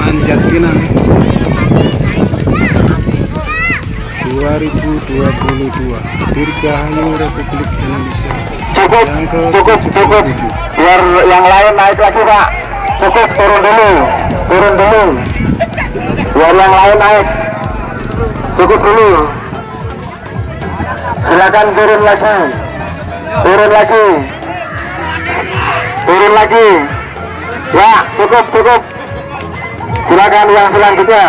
Manjat Pinang 2022 Dirgahayu Republik Indonesia Cukup, yang ke cukup, cukup. 77 Biar yang lain naik lagi pak. Cukup turun dulu, turun dulu. Biar yang lain naik. Cukup dulu. Silakan turun lagi. Turun lagi. Turun lagi. Ya, cukup, cukup. Silakan yang selanjutnya.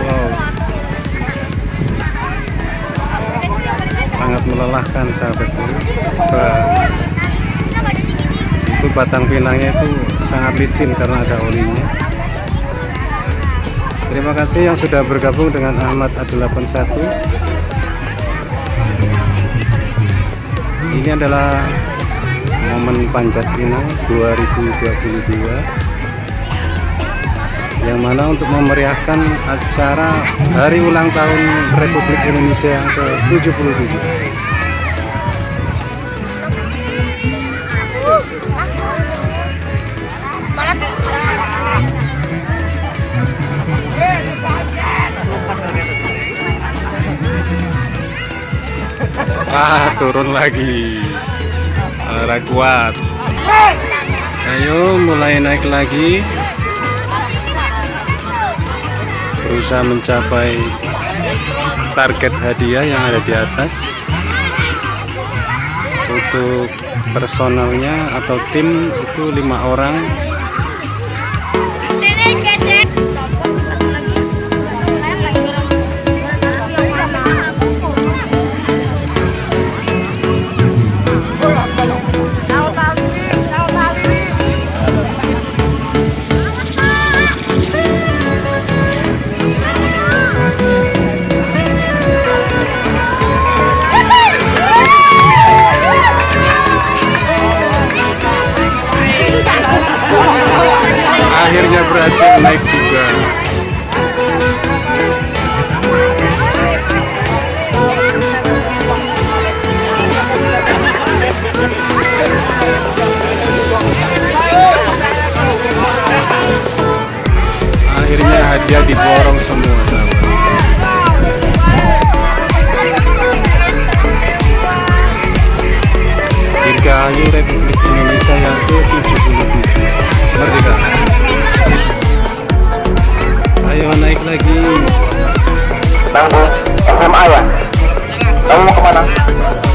wow. Sangat melelahkan sahabatku. Ba- itu batang pinangnya itu sangat licin karena ada olinya. Terima kasih yang sudah bergabung dengan Ahmad A81 ini adalah momen panjat pinang 2022 yang mana untuk memeriahkan acara hari ulang tahun Republik Indonesia yang ke-77 Ah, turun lagi. Lara kuat. Ayo mulai naik lagi. Berusaha mencapai target hadiah yang ada di atas. Untuk personalnya atau tim itu lima orang. Akhirnya berhasil naik juga. Akhirnya hadiah diborong semua para.